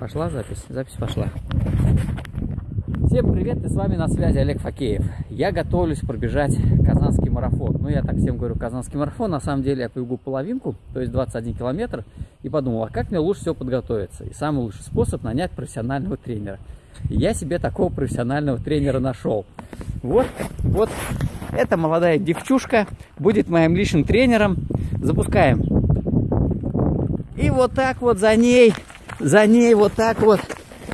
Пошла запись? Запись пошла. Всем привет, и с вами на связи Олег Факеев. Я готовлюсь пробежать Казанский марафон. Ну, я так всем говорю Казанский марафон, на самом деле я побегу половинку, то есть 21 километр, и подумал, а как мне лучше всего подготовиться? И самый лучший способ нанять профессионального тренера. И я себе такого профессионального тренера нашел. Вот, вот, эта молодая девчушка будет моим личным тренером. Запускаем. И вот так вот за ней, за ней вот так вот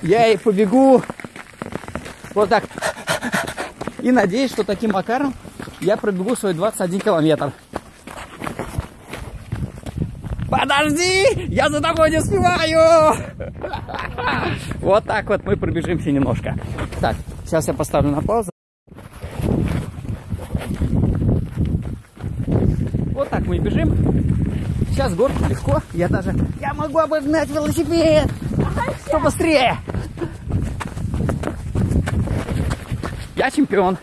я и побегу. Вот так. И надеюсь, что таким макаром я пробегу свой 21 километр. Подожди! Я за тобой не успеваю! Вот так вот мы пробежимся немножко. Так, сейчас я поставлю на паузу. Вот так мы бежим. Сейчас горку легко. Я даже... Я могу обогнать велосипед! Что быстрее! Я чемпион.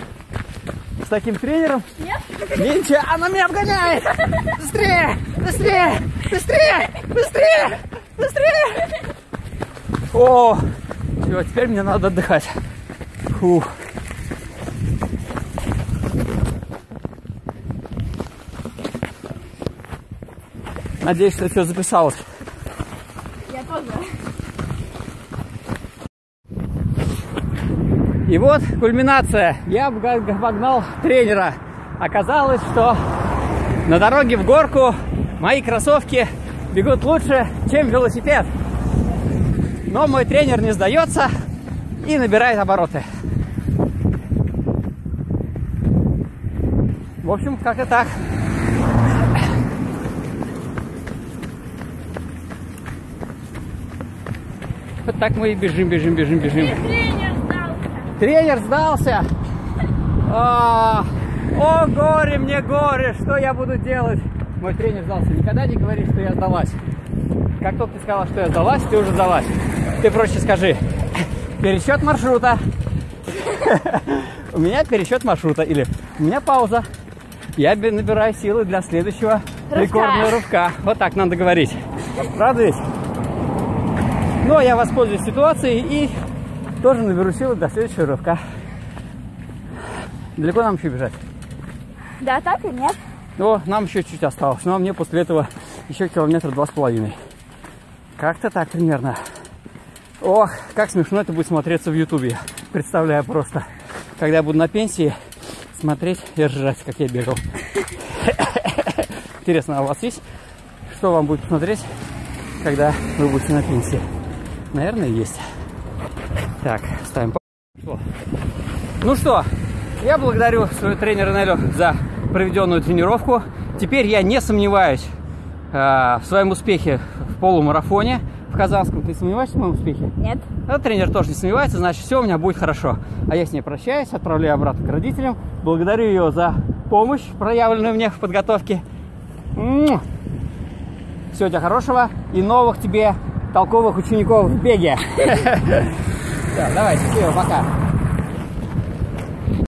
С таким тренером. Нет? Ничего, она меня обгоняет! Быстрее! Быстрее! Быстрее! Быстрее! Быстрее! О! Все, теперь мне надо отдыхать. Фух. Надеюсь, что все записалось. Я тоже. И вот кульминация. Я обогнал тренера. Оказалось, что на дороге в горку мои кроссовки бегут лучше, чем велосипед. Но мой тренер не сдается и набирает обороты. В общем, как-то так. Вот так мы и бежим, бежим, бежим, бежим. Тренер сдался. Тренер сдался. А, о, горе мне горе, что я буду делать? Мой тренер сдался. Никогда не говори, что я сдалась. Как только ты сказала, что я сдалась, ты уже сдалась. Ты проще скажи. Пересчет маршрута. У меня пересчет маршрута. Или у меня пауза. Я набираю силы для следующего рекордного рывка. Вот так надо говорить. Правда ведь? Но я воспользуюсь ситуацией и тоже наберу силы для следующего рывка. Далеко нам еще бежать? Да, так и нет. О, нам еще чуть осталось. Но мне после этого еще километр два с половиной. Как-то так примерно. Ох, как смешно это будет смотреться в Ютубе. Представляю просто. Когда я буду на пенсии, смотреть и ржать, как я бегал. Интересно, а у вас есть? Что вам будет посмотреть, когда вы будете на пенсии? Наверное, есть. Так, ставим? Ну что, я благодарю своего тренера Нелю за проведенную тренировку. Теперь я не сомневаюсь э, в своем успехе в полумарафоне в Казанском. Ты сомневаешься в моем успехе? Нет. А тренер тоже не сомневается, значит, все у меня будет хорошо. А я с ней прощаюсь, отправляю обратно к родителям. Благодарю ее за помощь, проявленную мне в подготовке. Всего тебя хорошего и новых тебе толковых учеников в беге. Все, давай, счастливо, пока.